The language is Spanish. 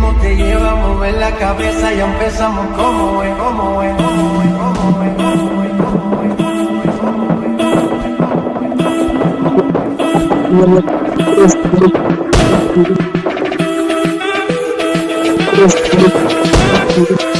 ritmo te lleva a mover la cabeza, y empezamos como es, como es, como es, como es, como como como.